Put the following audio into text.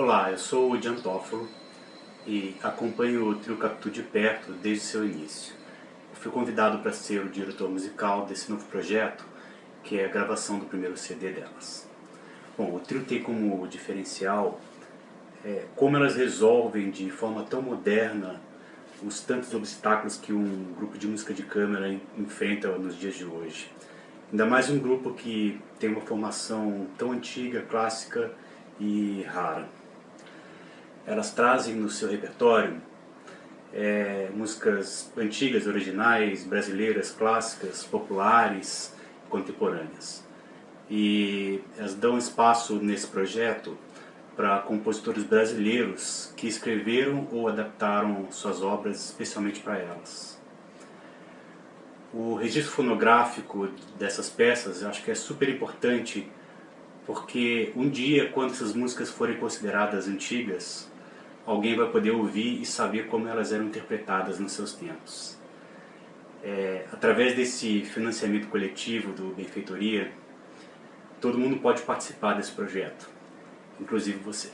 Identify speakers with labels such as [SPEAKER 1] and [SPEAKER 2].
[SPEAKER 1] Olá, eu sou o Toffolo e acompanho o Trio Capitu de perto desde seu início. Eu fui convidado para ser o diretor musical desse novo projeto, que é a gravação do primeiro CD delas. Bom, o trio tem como diferencial é, como elas resolvem de forma tão moderna os tantos obstáculos que um grupo de música de câmera enfrenta nos dias de hoje. Ainda mais um grupo que tem uma formação tão antiga, clássica e rara elas trazem no seu repertório é, músicas antigas, originais, brasileiras, clássicas, populares, contemporâneas. E elas dão espaço nesse projeto para compositores brasileiros que escreveram ou adaptaram suas obras especialmente para elas. O registro fonográfico dessas peças eu acho que é super importante porque um dia, quando essas músicas forem consideradas antigas, alguém vai poder ouvir e saber como elas eram interpretadas nos seus tempos. É, através desse financiamento coletivo do Benfeitoria, todo mundo pode participar desse projeto, inclusive você.